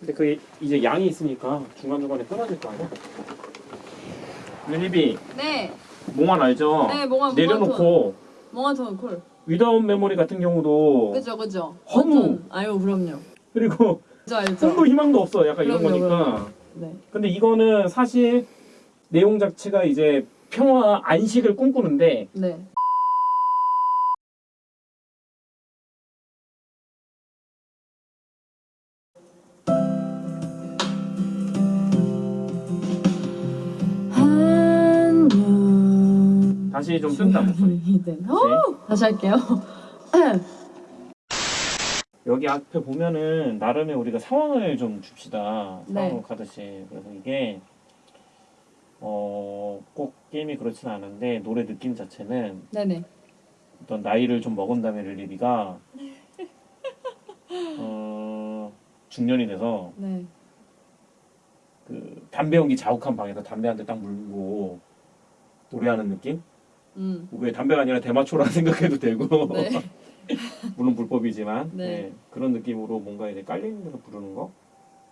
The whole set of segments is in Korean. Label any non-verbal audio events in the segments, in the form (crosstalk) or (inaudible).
근데 그게 이제 양이 있으니까 중간중간에 끊어질 거 아니야? 릴리비 네. 몽환 알죠? 네, 몽환, 내려놓고 몽환톤 콜. 위다운 메모리 같은 경우도 그죠, 그죠. 허무. 아유, 그럼요. 그리고 그죠, 알죠. 꿈도 희망도 없어 약간 이런 그럼요, 거니까 네. 근데 이거는 사실 내용 자체가 이제 평화 안식을 꿈꾸는데 네. 다시 좀 뜬다 목소리 이든. 어, 다시 할게요. 여기 앞에 보면은 나름의 우리가 상황을 좀 줍시다. 네. 상황을 가듯이. 그래서 이게 어, 꼭 게임이 그렇진 않은데 노래 느낌 자체는 네네. 어떤 나이를 좀 먹은 다음에 릴리비가 어, 중년이 돼서 네. 그 담배 연기 자욱한 방에서 담배 한 대 딱 물고 노래하는 느낌? 음. 왜 담배가 아니라 대마초라 (laughs) 생각해도 되고 네. (laughs) 물론 불법이지만 네. 네, 그런 느낌으로 뭔가 이제 깔리는 데서 부르는 거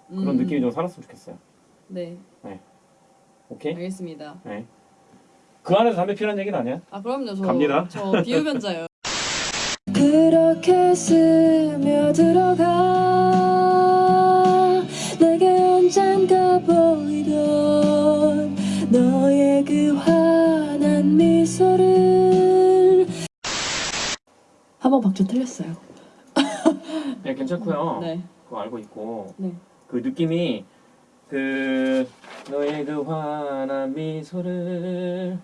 그런 음. 느낌이 좀 살았으면 좋겠어요. 네. 오케이? 알겠습니다. 네. 그 안에서 담배 피라는 얘기는 아니야? 아, 그럼요. 저 갑니다. 저 비흡연자예요. (laughs) 그렇게 스며들어가 내게 언젠가 보이던 너 한 번 박자 틀렸어요 (laughs) 네, 괜찮고요. 네. 그거 알고 있고 네. 그 느낌이 그 너의 그 환한 미소를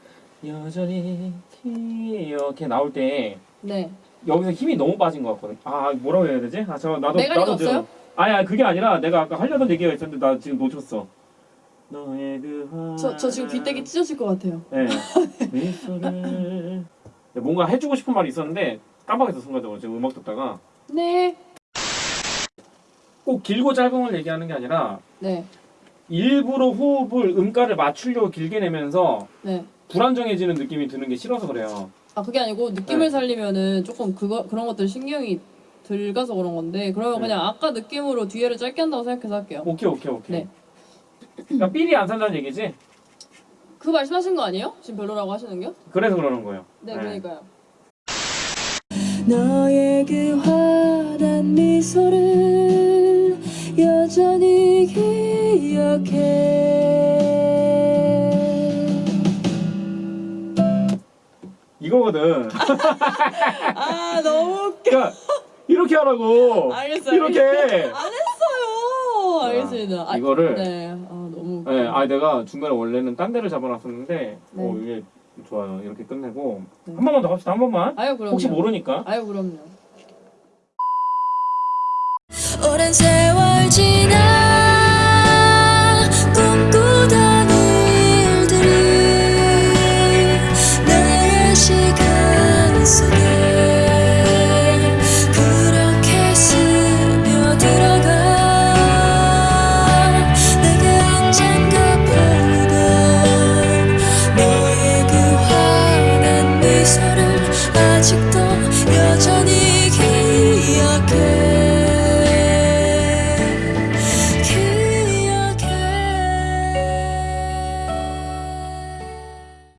여전히 기억해 나올 때 네. 여기서 힘이 너무 빠진 것 같거든. 아 뭐라고 해야 되지? 아 잠깐 나도 메가리가 나도 지금- 아니 그게 아니라 내가 아까 하려던 얘기가 있었는데 나 지금 놓쳤어. 너의 그 저, 저 지금 귀때기 찢어질 것 같아요. 네. 미소를 네, (laughs) 뭔가 해주고 싶은 말이 있었는데 깜빡했어 순간적으로 지금 음악 듣다가 네. 꼭 길고 짧은 걸 얘기하는 게 아니라 네. 일부러 호흡을 음가를 맞추려고 길게 내면서 네. 불안정해지는 느낌이 드는 게 싫어서 그래요. 아 그게 아니고 느낌을 네. 살리면은 조금 그거 그런 것들 신경이 들가서 그런 건데 그러면 네. 그냥 아까 느낌으로 뒤에를 짧게 한다고 생각해서 할게요. 오케이 오케이 오케이. 네. 그러니까 삘이 안 산다는 얘기지? 그 말씀하신 거 아니에요? 지금 별로라고 하시는 게? 그래서 그러는 거예요. 네, 그러니까요. 너의 그 환한 미소를 여전히 기억해 이거거든. 아 너무 웃겨. 그러니까 이렇게 하라고. 알겠어요. 이렇게. 안 했어요. 알겠습니다. 아, 이거를 네. 아 너무. 웃겨. 네, 아 내가 중간에 원래는 딴 데를 잡아놨었는데, 네. 어 이게 좋아요. 이렇게 끝내고 네. 한 번만 더 합시다. 한 번만. 아유 그럼요. 혹시 모르니까. 아유 그럼요. 아직도